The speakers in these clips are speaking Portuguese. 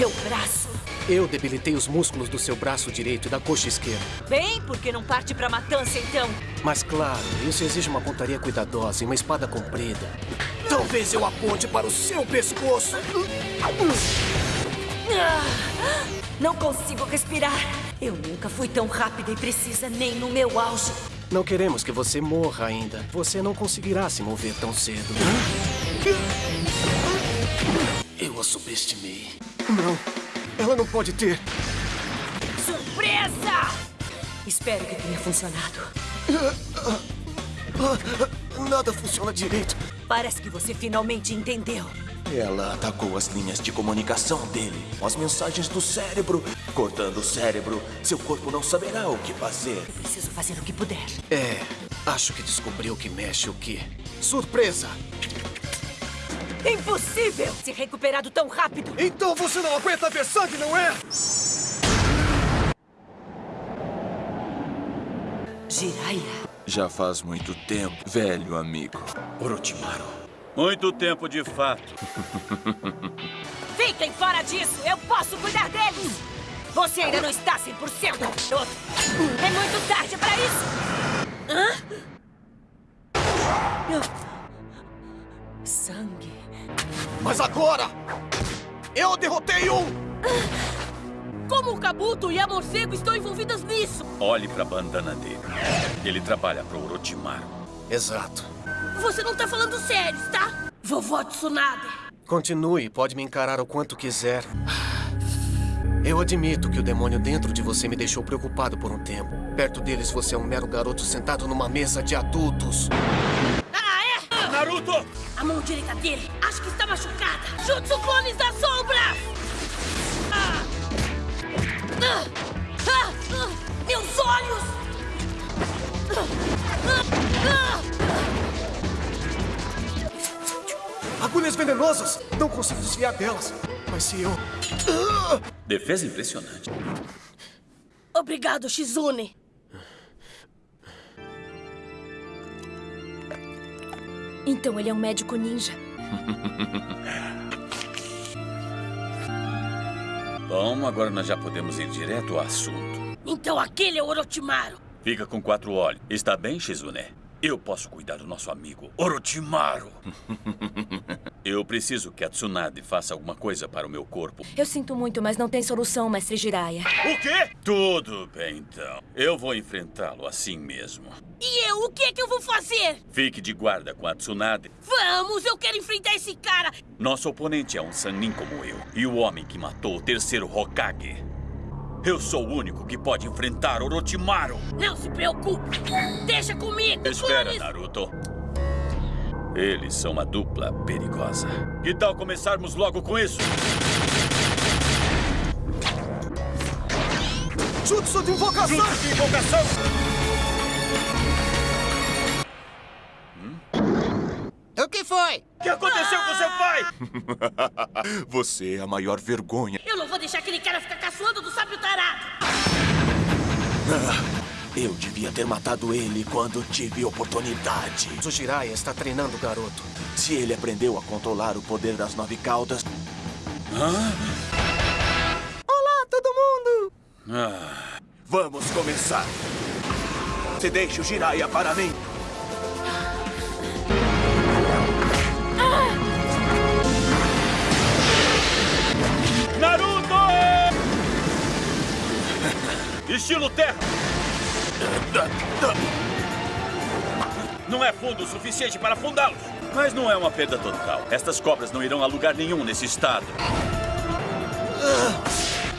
meu braço. Eu debilitei os músculos do seu braço direito e da coxa esquerda. Bem, por que não parte pra matança, então? Mas claro, isso exige uma pontaria cuidadosa e uma espada comprida. Talvez eu aponte para o seu pescoço. Ah, não consigo respirar. Eu nunca fui tão rápida e precisa nem no meu auge. Não queremos que você morra ainda. Você não conseguirá se mover tão cedo. Eu a subestimei. Não, ela não pode ter. Surpresa! Espero que tenha funcionado. Nada funciona direito. Parece que você finalmente entendeu. Ela atacou as linhas de comunicação dele, as mensagens do cérebro. Cortando o cérebro, seu corpo não saberá o que fazer. Eu preciso fazer o que puder. É, acho que descobriu que mexe o quê. Surpresa! Impossível se recuperado tão rápido! Então você não aguenta ver sangue, não é? Jiraiya. Já faz muito tempo, velho amigo. Orochimaru. Muito tempo de fato. Fiquem fora disso! Eu posso cuidar deles! Você ainda não está 100%! É muito tarde para isso! Hã? Mas agora! Eu derrotei um! Como o Kabuto e a Morcego estão envolvidas nisso? Olhe pra bandana dele. Ele trabalha pro Orochimaru. Exato. Você não tá falando sério, tá? Vovó Tsunade. Continue, pode me encarar o quanto quiser. Eu admito que o demônio dentro de você me deixou preocupado por um tempo. Perto deles, você é um mero garoto sentado numa mesa de adultos. Naruto! A mão direita dele, acho que está machucada. Jutsu Clones da Sombra! Ah! Ah! Ah! Meus olhos! Agulhas venenosas! Não consigo desviar delas. Mas se eu... Defesa impressionante. Obrigado, Shizune. Então ele é um médico ninja. Bom, agora nós já podemos ir direto ao assunto. Então aquele é o Orochimaru. Fica com quatro olhos. Está bem, Shizune? Eu posso cuidar do nosso amigo Orochimaru. Eu preciso que a Tsunade faça alguma coisa para o meu corpo. Eu sinto muito, mas não tem solução, mestre Jiraiya. O quê? Tudo bem, então. Eu vou enfrentá-lo assim mesmo. E eu? O que é que eu vou fazer? Fique de guarda com a Tsunade. Vamos, eu quero enfrentar esse cara. Nosso oponente é um Sannin como eu. E o homem que matou o terceiro Hokage. Eu sou o único que pode enfrentar Orochimaru. Não se preocupe. Deixa comigo, Espera, clones. Naruto. Eles são uma dupla perigosa. Que tal começarmos logo com isso? Jutsu de invocação! Juntos de invocação! Foi? O que aconteceu com seu pai? Você é a maior vergonha. Eu não vou deixar aquele cara ficar caçoando do sábio tarado. Eu devia ter matado ele quando tive oportunidade. O Jiraiya está treinando o garoto. Se ele aprendeu a controlar o poder das nove caudas, Olá, todo mundo! Ah, vamos começar. Se deixe o Jiraiya para mim. Estilo terra! Não é fundo o suficiente para afundá-los. Mas não é uma perda total. Estas cobras não irão a lugar nenhum nesse estado.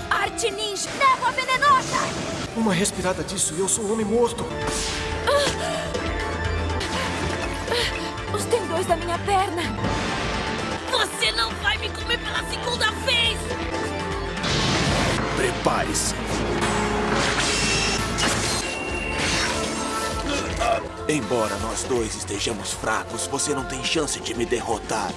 Arte ninja, névoa venenosa. Uma respirada disso e eu sou um homem morto. Os tendões da minha perna. Você não vai me comer pela segunda vez. Prepare-se. Embora nós dois estejamos fracos, você não tem chance de me derrotar.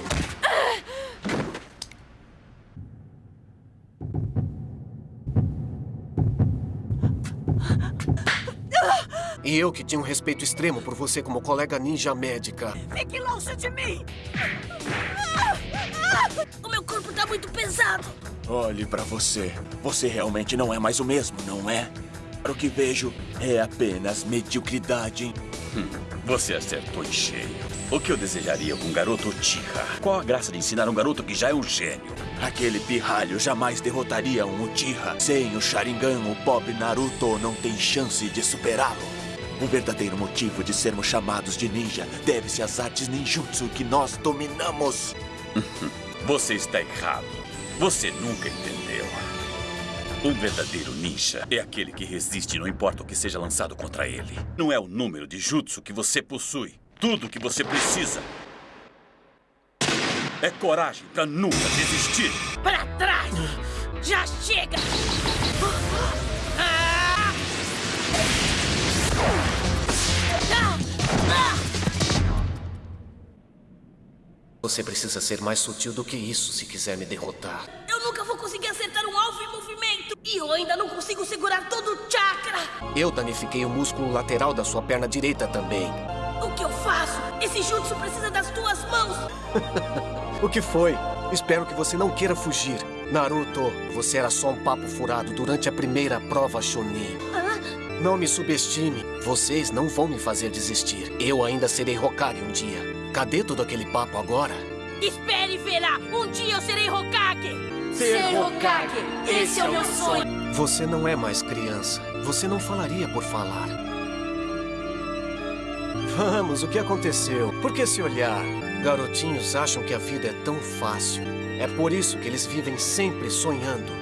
E eu que tinha um respeito extremo por você como colega ninja médica. Fique longe de mim. O meu corpo tá muito pesado. Olhe pra você. Você realmente não é mais o mesmo, não é? Para o que vejo, é apenas mediocridade. Você acertou em cheio. O que eu desejaria com um garoto Uchiha? Qual a graça de ensinar um garoto que já é um gênio? Aquele pirralho jamais derrotaria um Uchiha. Sem o Sharingan, o pobre Naruto não tem chance de superá-lo. O verdadeiro motivo de sermos chamados de ninja deve-se às artes ninjutsu que nós dominamos. Você está errado. Você nunca entendeu. Um verdadeiro ninja é aquele que resiste não importa o que seja lançado contra ele. Não é o número de jutsu que você possui. Tudo que você precisa é coragem para nunca desistir. Para trás! Já chega! Ah! Ah! Ah! Você precisa ser mais sutil do que isso se quiser me derrotar. E eu ainda não consigo segurar todo o chakra! Eu danifiquei o músculo lateral da sua perna direita também. O que eu faço? Esse jutsu precisa das tuas mãos! O que foi? Espero que você não queira fugir. Naruto, você era só um papo furado durante a primeira prova Chunin. Não me subestime. Vocês não vão me fazer desistir. Eu ainda serei Hokage um dia. Cadê todo aquele papo agora? Espere e verá! Um dia eu serei Hokage! Ser Hokage! Esse é o meu sonho! Você não é mais criança. Você não falaria por falar. Vamos, o que aconteceu? Por que se olhar? Garotinhos acham que a vida é tão fácil. É por isso que eles vivem sempre sonhando.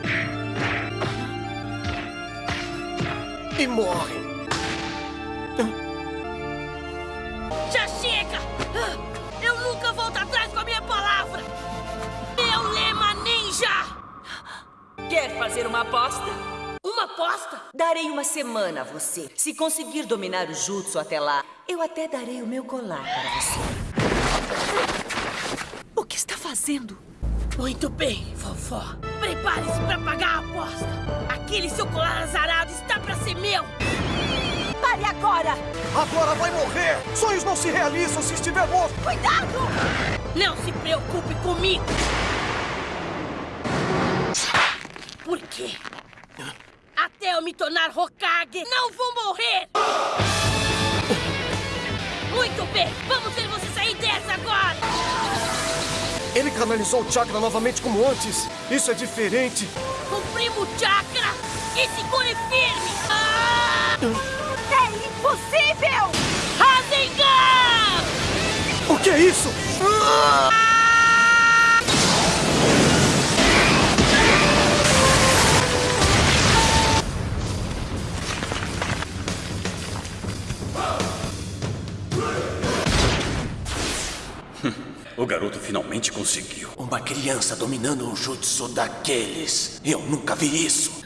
E morrem. Já chega! Eu nunca volto atrás com a minha palavra! Ninja! Quer fazer uma aposta? Uma aposta? Darei uma semana a você. Se conseguir dominar o jutsu até lá, eu até darei o meu colar para você. O que está fazendo? Muito bem, vovó. Prepare-se para pagar a aposta. Aquele seu colar azarado está para ser meu. Pare agora! Agora vai morrer! Sonhos não se realizam se estiver morto! Cuidado! Não se preocupe comigo. Por quê? Até eu me tornar Hokage, não vou morrer! Muito bem, vamos ver você sair dessa agora! Ele canalizou o chakra novamente como antes. Isso é diferente. Comprimo o chakra e segure firme! Ah! É impossível! Rasengan! O que é isso? O garoto finalmente conseguiu. Uma criança dominando um jutsu daqueles. Eu nunca vi isso.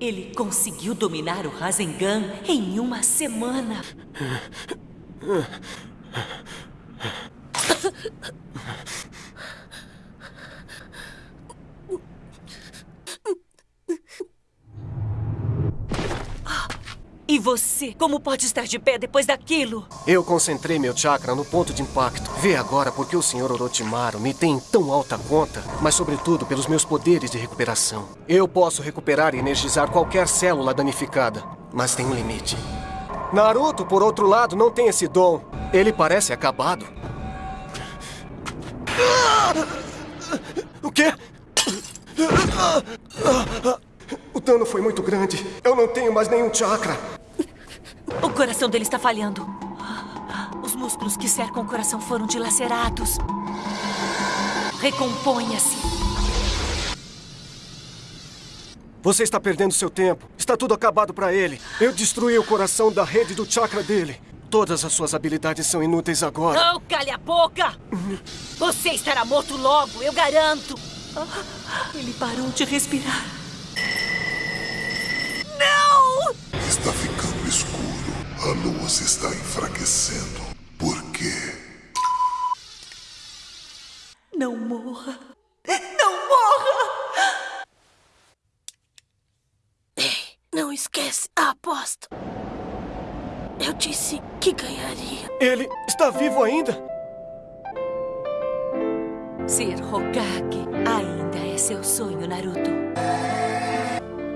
Ele conseguiu dominar o Rasengan em uma semana. E você, como pode estar de pé depois daquilo? Eu concentrei meu chakra no ponto de impacto. Vê agora por que o Sr. Orochimaru me tem em tão alta conta, mas sobretudo pelos meus poderes de recuperação. Eu posso recuperar e energizar qualquer célula danificada, mas tem um limite. Naruto, por outro lado, não tem esse dom. Ele parece acabado. O quê? O dano foi muito grande. Eu não tenho mais nenhum chakra. O coração dele está falhando. Os músculos que cercam o coração foram dilacerados. Recomponha-se. Você está perdendo seu tempo. Está tudo acabado para ele. Eu destruí o coração da rede do chakra dele. Todas as suas habilidades são inúteis agora. Não, cale a boca! Você estará morto logo, eu garanto. Ele parou de respirar. Não! Está ficando. A luz está enfraquecendo. Por quê? Não morra. Não morra! Não esquece a aposta. Eu disse que ganharia. Ele está vivo ainda? Ser Hokage ainda é seu sonho, Naruto.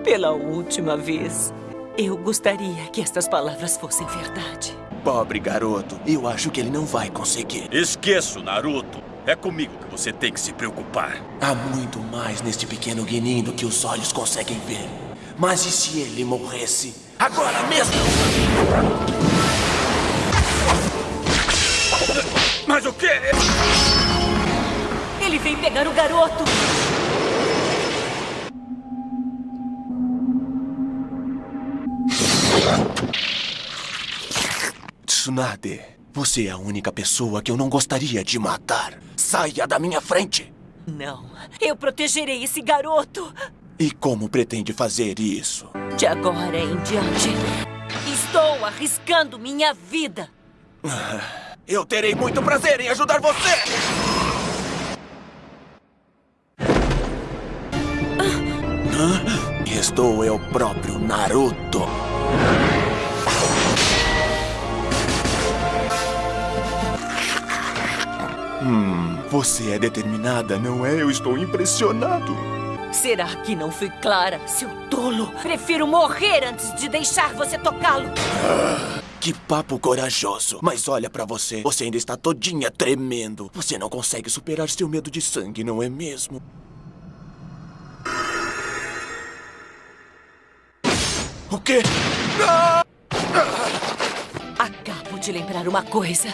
Pela última vez, eu gostaria que estas palavras fossem verdade. Pobre garoto, eu acho que ele não vai conseguir. Esqueço, Naruto. É comigo que você tem que se preocupar. Há muito mais neste pequeno Guinin do que os olhos conseguem ver. Mas e se ele morresse? Agora mesmo! Mas o quê? Ele vem pegar o garoto! Tsunade, você é a única pessoa que eu não gostaria de matar. Saia da minha frente! Não, eu protegerei esse garoto! E como pretende fazer isso? De agora em diante, estou arriscando minha vida. Eu terei muito prazer em ajudar você! Hã? Estou eu próprio Naruto. Hum, você é determinada, não é? Eu estou impressionado. Será que não fui clara, seu tolo? Prefiro morrer antes de deixar você tocá-lo. Que papo corajoso. Mas olha pra você, você ainda está todinha tremendo. Você não consegue superar seu medo de sangue, não é mesmo? O quê? Acabo de lembrar uma coisa.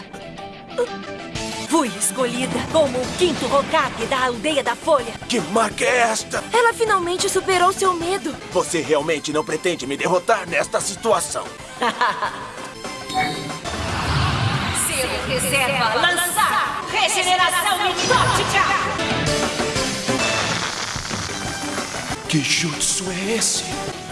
Fui escolhida como o quinto Hokage da Aldeia da Folha. Que marca é esta? Ela finalmente superou seu medo. Você realmente não pretende me derrotar nesta situação? Selo reserva lançar! Regeneração mitótica! Que jutsu é esse?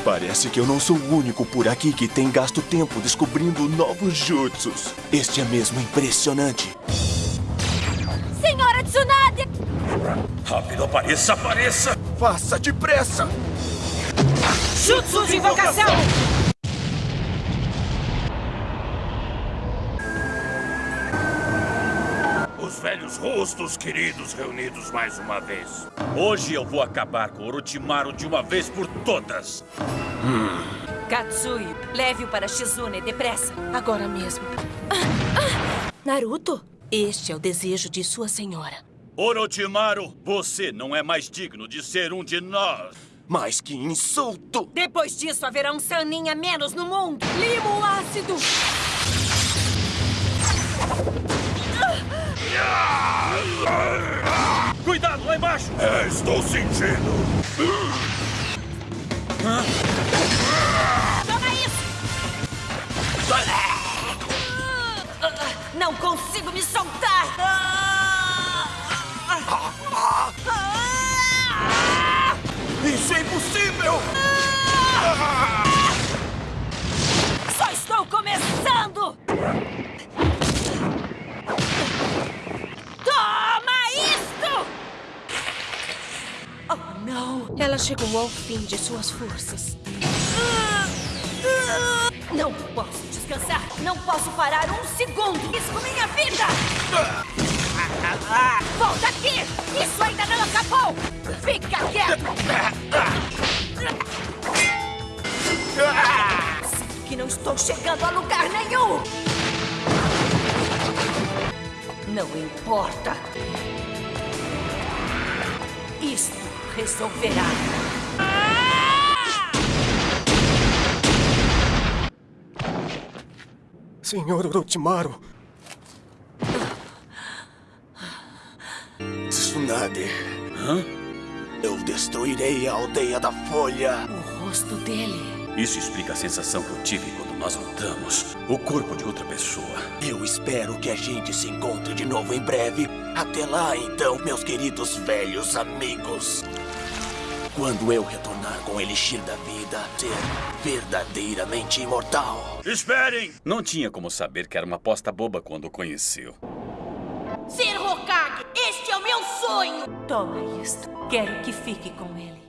Parece que eu não sou o único por aqui que tem gasto tempo descobrindo novos jutsus. Este é mesmo impressionante. Senhora Tsunade! Rápido, apareça, apareça! Faça depressa! Jutsu de invocação! Velhos rostos queridos reunidos mais uma vez. Hoje eu vou acabar com Orochimaru de uma vez por todas. Katsui, leve-o para Shizune, depressa. Agora mesmo. Naruto? Este é o desejo de sua senhora. Orochimaru, você não é mais digno de ser um de nós. Mas que insulto! Depois disso, haverá um Sanin a menos no mundo. Limo ácido! Embaixo! É, estou sentindo. Toma isso! Não consigo me soltar! Isso é impossível! Ela chegou ao fim de suas forças. Não posso descansar! Não posso parar um segundo! Risco minha vida! Volta aqui! Isso ainda não acabou! Fica quieto! Sinto que não estou chegando a lugar nenhum! Não importa! Isto resolverá! Senhor Orochimaru, Tsunade. Eu destruirei a aldeia da Folha. O rosto dele. Isso explica a sensação que eu tive quando nós lutamos. O corpo de outra pessoa. Eu espero que a gente se encontre de novo em breve. Até lá, então, meus queridos velhos amigos. Quando eu retornar com o Elixir da Vida, ser verdadeiramente imortal. Esperem! Não tinha como saber que era uma aposta boba quando o conheceu. Ser Hokage! Este é o meu sonho! Toma isto. Quero que fique com ele.